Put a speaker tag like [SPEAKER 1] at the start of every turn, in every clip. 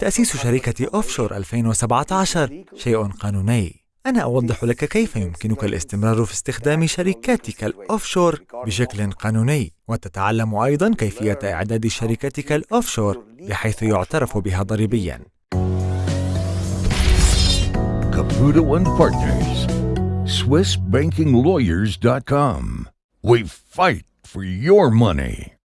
[SPEAKER 1] تأسيس شركة أوفشور 2017 شيء قانوني أنا أوضح لك كيف يمكنك الاستمرار في استخدام شركاتك الأوفشور بشكل قانوني وتتعلم أيضا كيفية إعداد شركتك الأوفشور بحيث يعترف بها ضريبيا
[SPEAKER 2] Caputo Partners, SwissBankingLawyers.com. We fight for your money.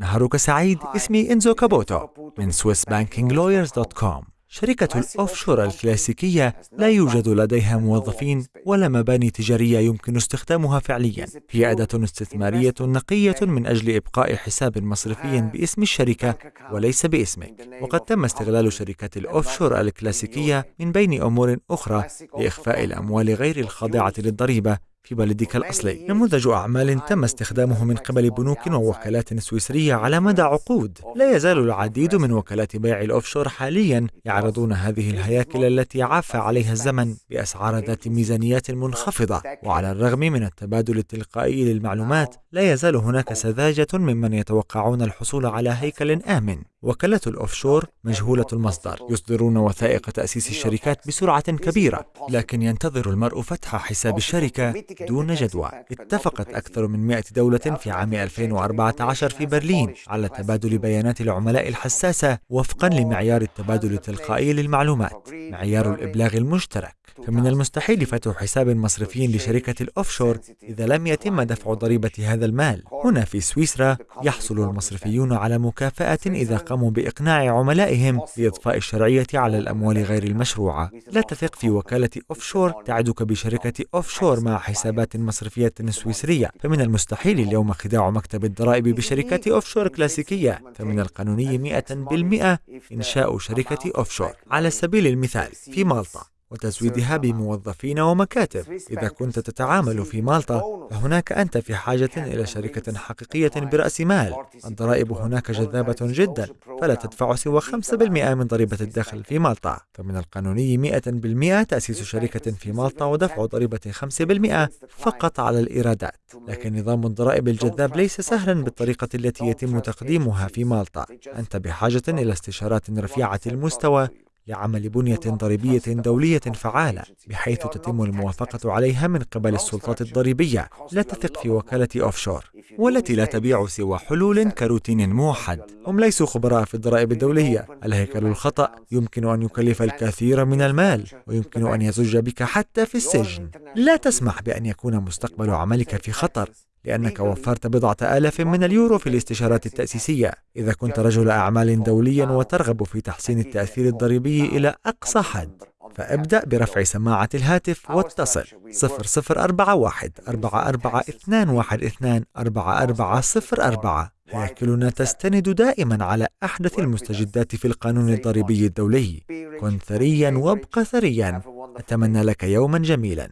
[SPEAKER 1] نهارك سعيد. اسمي إنزو كابوتو من SwissBankingLawyers.com شركة الأوفشور الكلاسيكية لا يوجد لديها موظفين ولا مباني تجارية يمكن استخدامها فعليا. هي أداة استثمارية نقية من أجل إبقاء حساب مصرفي باسم الشركة وليس باسمك. وقد تم استغلال شركات الأوفشور الكلاسيكية من بين أمور أخرى لإخفاء الأموال غير الخاضعة للضريبة. في بلدك الأصلي. نموذج أعمال تم استخدامه من قبل بنوك ووكالات سويسرية على مدى عقود. لا يزال العديد من وكالات بيع الأوفشور حاليا يعرضون هذه الهياكل التي عاف عليها الزمن بأسعار ذات ميزانيات منخفضة. وعلى الرغم من التبادل التلقائي للمعلومات لا يزال هناك سذاجة ممن يتوقعون الحصول على هيكل آمن. وكالة الأوفشور مجهولة المصدر يصدرون وثائق تأسيس الشركات بسرعة كبيرة لكن ينتظر المرء فتح حساب الشركة دون جدوى. اتفقت أكثر من 100 دولة في عام 2014 في برلين على تبادل بيانات العملاء الحساسة وفقا لمعيار التبادل التلقائي للمعلومات معيار الإبلاغ المشترك. فمن المستحيل فتح حساب مصرفي لشركة الأوفشور إذا لم يتم دفع ضريبة هذا المال. هنا في سويسرا يحصل المصرفيون على مكافأة إذا قاموا بإقناع عملائهم بإضفاء الشرعية على الأموال غير المشروعة. لا تثق في وكالة أوفشور تعدك بشركة أوفشور مع حسابات مصرفية سويسرية. فمن المستحيل اليوم خداع مكتب الضرائب بشركة أوفشور كلاسيكية. فمن القانوني 100% إنشاء شركة أوفشور على سبيل المثال في مالطا وتزويدها بموظفين ومكاتب. إذا كنت تتعامل في مالطا فهناك أنت في حاجة إلى شركة حقيقية برأس مال. الضرائب هناك جذابة جدا فلا تدفع سوى 5% من ضريبة الدخل في مالطا. فمن القانوني 100% تأسيس شركة في مالطا ودفع ضريبة 5% فقط على الإيرادات. لكن نظام الضرائب الجذاب ليس سهلا بالطريقة التي يتم تقديمها في مالطا. أنت بحاجة إلى استشارات رفيعة المستوى لعمل بنية ضريبية دولية فعالة بحيث تتم الموافقة عليها من قبل السلطات الضريبية لا تثق في وكالة أوفشور والتي لا تبيع سوى حلول كروتين موحد. هم ليسوا خبراء في الضرائب الدولية الهيكل الخطأ يمكن أن يكلف الكثير من المال ويمكن أن يزج بك حتى في السجن. لا تسمح بأن يكون مستقبل عملك في خطر. لأنك وفرت بضعة آلاف من اليورو في الاستشارات التأسيسية. إذا كنت رجل أعمال دوليا وترغب في تحسين التأثير الضريبي إلى أقصى حد فابدأ برفع سماعة الهاتف واتصل 0041 44 4404 هياكلنا تستند دائما على أحدث المستجدات في القانون الضريبي الدولي. كن ثريا وابق ثريا. أتمنى لك يوما جميلا.